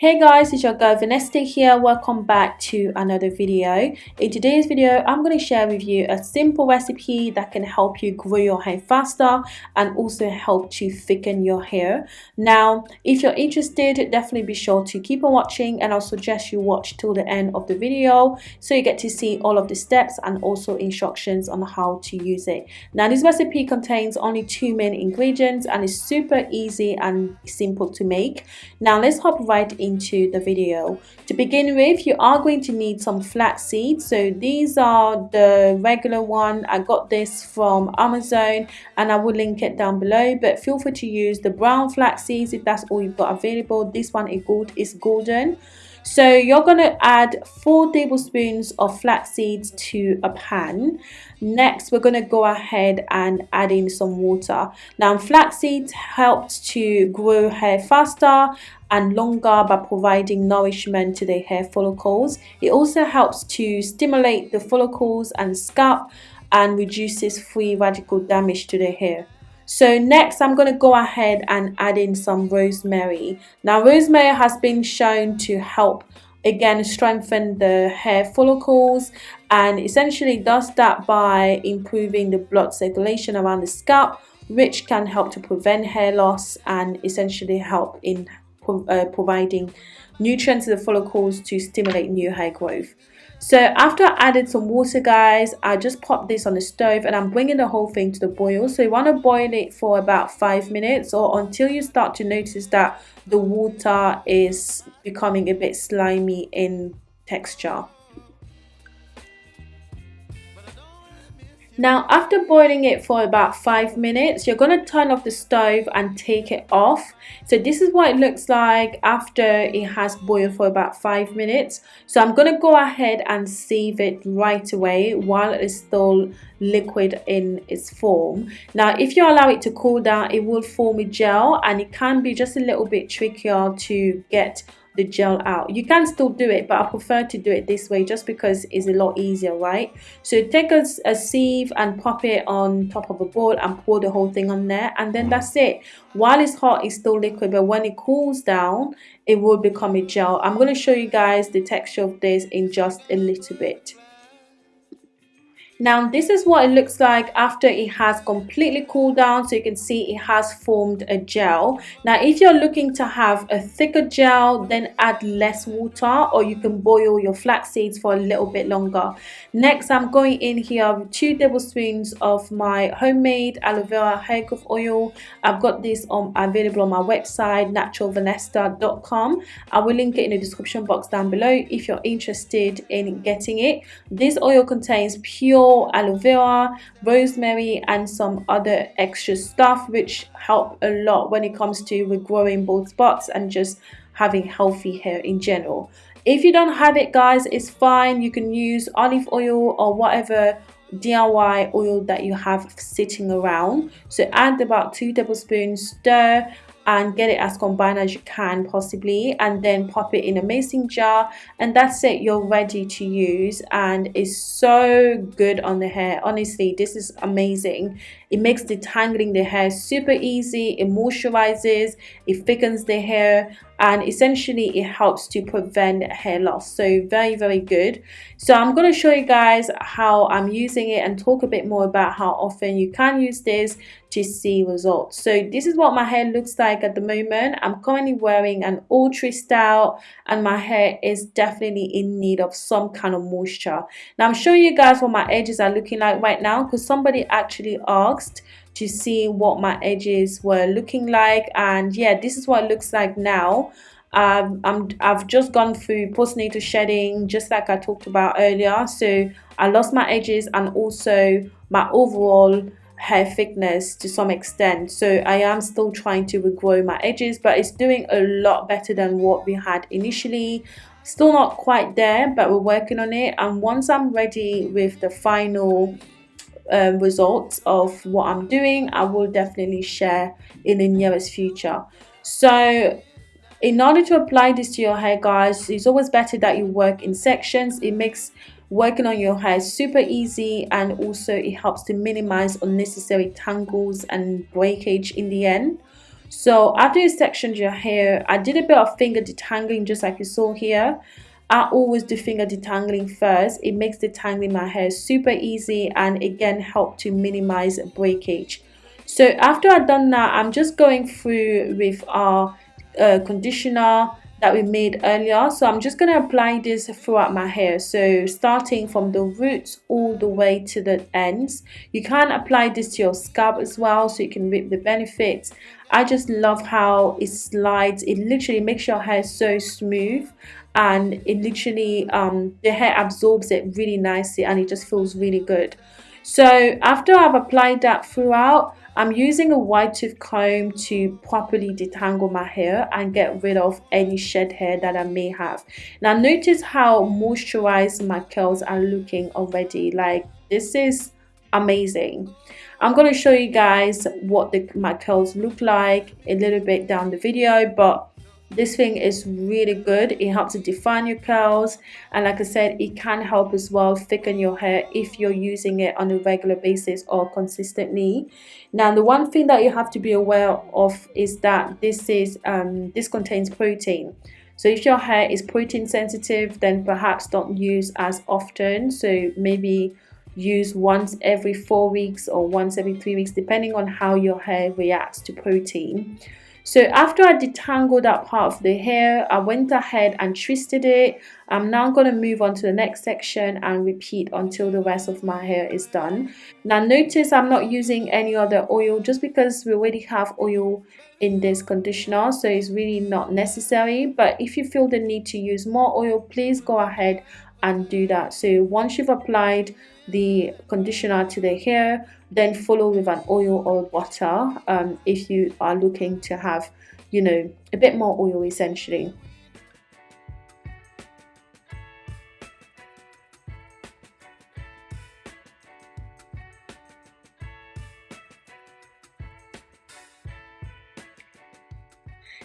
Hey guys, it's your girl Vanessa here. Welcome back to another video. In today's video, I'm going to share with you a simple recipe that can help you grow your hair faster and also help to thicken your hair. Now, if you're interested, definitely be sure to keep on watching and I'll suggest you watch till the end of the video so you get to see all of the steps and also instructions on how to use it. Now, this recipe contains only two main ingredients and is super easy and simple to make. Now, let's hop right in into the video. To begin with, you are going to need some flax seeds. So these are the regular one. I got this from Amazon and I will link it down below. But feel free to use the brown flax seeds if that's all you've got available. This one is good is golden. So you're going to add 4 tablespoons of flax seeds to a pan. Next, we're going to go ahead and add in some water. Now, flax seeds helps to grow hair faster and longer by providing nourishment to the hair follicles. It also helps to stimulate the follicles and scalp and reduces free radical damage to the hair. So next I'm going to go ahead and add in some rosemary. Now rosemary has been shown to help again strengthen the hair follicles and essentially does that by improving the blood circulation around the scalp which can help to prevent hair loss and essentially help in uh, providing nutrients to the follicles to stimulate new hair growth. So after I added some water guys, I just popped this on the stove and I'm bringing the whole thing to the boil. So you want to boil it for about 5 minutes or until you start to notice that the water is becoming a bit slimy in texture. Now after boiling it for about 5 minutes, you're going to turn off the stove and take it off. So this is what it looks like after it has boiled for about 5 minutes. So I'm going to go ahead and sieve it right away while it's still liquid in its form. Now if you allow it to cool down, it will form a gel and it can be just a little bit trickier to get the gel out. You can still do it but i prefer to do it this way just because it's a lot easier right? So take a, a sieve and pop it on top of a bowl and pour the whole thing on there and then that's it. While it's hot it's still liquid but when it cools down it will become a gel. I'm going to show you guys the texture of this in just a little bit now this is what it looks like after it has completely cooled down so you can see it has formed a gel. Now if you're looking to have a thicker gel then add less water or you can boil your flax seeds for a little bit longer. Next i'm going in here with two tablespoons of my homemade aloe vera hair growth oil. I've got this on available on my website naturalvanessa.com i will link it in the description box down below if you're interested in getting it. This oil contains pure aloe vera, rosemary and some other extra stuff which help a lot when it comes to regrowing bald spots and just having healthy hair in general. If you don't have it guys, it's fine. You can use olive oil or whatever DIY oil that you have sitting around. So add about 2 tablespoons, stir and get it as combined as you can possibly and then pop it in a mason jar and that's it you're ready to use and it's so good on the hair. Honestly this is amazing it makes detangling the hair super easy it moisturizes it thickens the hair and essentially it helps to prevent hair loss. So very very good. So i'm going to show you guys how i'm using it and talk a bit more about how often you can use this to see results. So this is what my hair looks like at the moment. I'm currently wearing an ultra style and my hair is definitely in need of some kind of moisture. Now i'm showing you guys what my edges are looking like right now because somebody actually asked to see what my edges were looking like. And yeah this is what it looks like now. Um, I'm, I've just gone through postnatal shedding just like I talked about earlier. So I lost my edges and also my overall hair thickness to some extent. So I am still trying to regrow my edges but it's doing a lot better than what we had initially. Still not quite there but we're working on it. And once I'm ready with the final um, results of what I'm doing, I will definitely share in the nearest future. So in order to apply this to your hair guys, it's always better that you work in sections. It makes working on your hair super easy and also it helps to minimize unnecessary tangles and breakage in the end. so after you sectioned your hair I did a bit of finger detangling just like you saw here I always do finger detangling first. It makes detangling my hair super easy and again help to minimize breakage. So after I've done that I'm just going through with our uh, conditioner that we made earlier. So I'm just going to apply this throughout my hair. So starting from the roots all the way to the ends. You can apply this to your scalp as well so you can reap the benefits I just love how it slides it literally makes your hair so smooth and it literally um, the hair absorbs it really nicely and it just feels really good so after I've applied that throughout I'm using a wide tooth comb to properly detangle my hair and get rid of any shed hair that I may have. Now notice how moisturized my curls are looking already. Like this is amazing. I'm going to show you guys what the, my curls look like a little bit down the video but this thing is really good. It helps to define your curls and like i said it can help as well thicken your hair if you're using it on a regular basis or consistently. Now the one thing that you have to be aware of is that this is um, this contains protein. So if your hair is protein sensitive then perhaps don't use as often. So maybe use once every four weeks or once every three weeks depending on how your hair reacts to protein so after I detangled that part of the hair, I went ahead and twisted it. I'm now going to move on to the next section and repeat until the rest of my hair is done. Now notice I'm not using any other oil just because we already have oil in this conditioner so it's really not necessary but if you feel the need to use more oil please go ahead and do that. So once you've applied the conditioner to the hair then follow with an oil or butter um, if you are looking to have you know a bit more oil essentially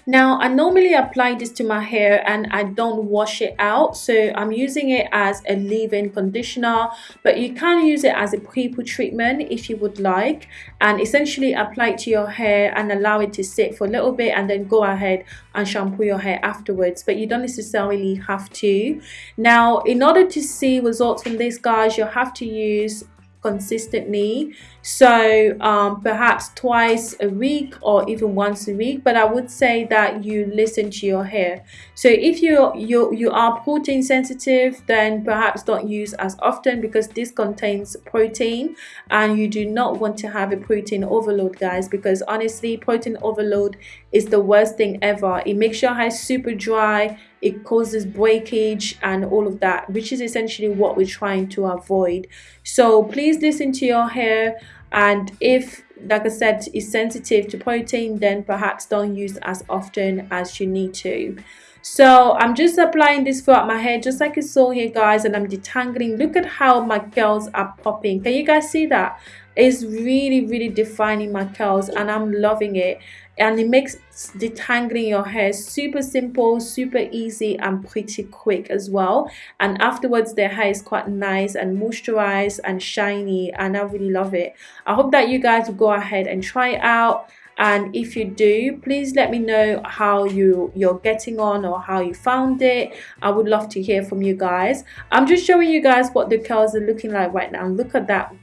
Now, I normally apply this to my hair and I don't wash it out. So I'm using it as a leave-in conditioner, but you can use it as a pre-poo treatment if you would like. And essentially apply it to your hair and allow it to sit for a little bit and then go ahead and shampoo your hair afterwards. But you don't necessarily have to. Now, in order to see results from this, guys, you'll have to use consistently. So um, perhaps twice a week or even once a week but I would say that you listen to your hair. So if you you you are protein sensitive then perhaps don't use as often because this contains protein and you do not want to have a protein overload guys because honestly protein overload is the worst thing ever. It makes your hair super dry it causes breakage and all of that which is essentially what we're trying to avoid. So please listen to your hair and if like I said is sensitive to protein then perhaps don't use as often as you need to so I'm just applying this throughout my hair just like you saw here guys and I'm detangling. Look at how my curls are popping. Can you guys see that? It's really really defining my curls and I'm loving it. And it makes detangling your hair super simple super easy and pretty quick as well. And afterwards the hair is quite nice and moisturized and shiny and I really love it. I hope that you guys will go ahead and try it out and if you do please let me know how you you're getting on or how you found it. I would love to hear from you guys. I'm just showing you guys what the curls are looking like right now. Look at that.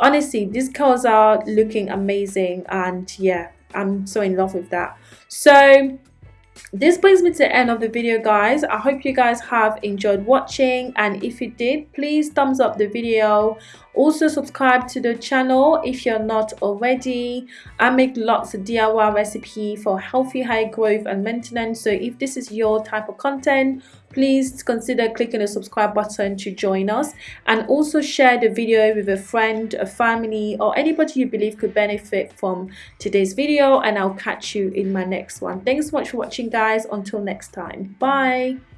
Honestly these curls are looking amazing and yeah i'm so in love with that. So this brings me to the end of the video guys. I hope you guys have enjoyed watching and if you did please thumbs up the video. Also subscribe to the channel if you're not already. I make lots of diy recipe for healthy hair growth and maintenance. So if this is your type of content please consider clicking the subscribe button to join us and also share the video with a friend a family or anybody you believe could benefit from today's video and i'll catch you in my next one. Thanks so much for watching guys. Until next time. Bye